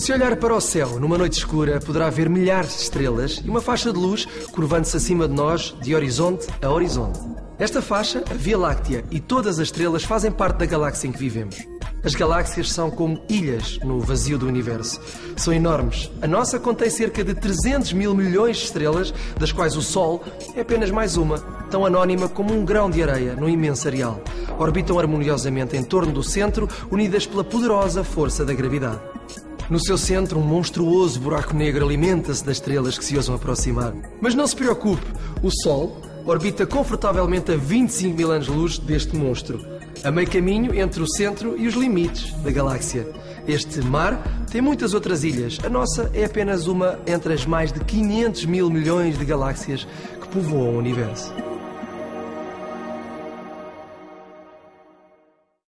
Se olhar para o céu numa noite escura, poderá ver milhares de estrelas e uma faixa de luz curvando-se acima de nós, de horizonte a horizonte. Esta faixa, a Via Láctea e todas as estrelas fazem parte da galáxia em que vivemos. As galáxias são como ilhas no vazio do universo. São enormes. A nossa contém cerca de 300 mil milhões de estrelas, das quais o Sol é apenas mais uma, tão anónima como um grão de areia no imenso areal. Orbitam harmoniosamente em torno do centro, unidas pela poderosa força da gravidade. No seu centro, um monstruoso buraco negro alimenta-se das estrelas que se ousam aproximar. Mas não se preocupe, o Sol orbita confortavelmente a 25 mil anos-luz deste monstro, a meio caminho entre o centro e os limites da galáxia. Este mar tem muitas outras ilhas. A nossa é apenas uma entre as mais de 500 mil milhões de galáxias que povoam o universo.